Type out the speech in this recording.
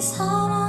사랑.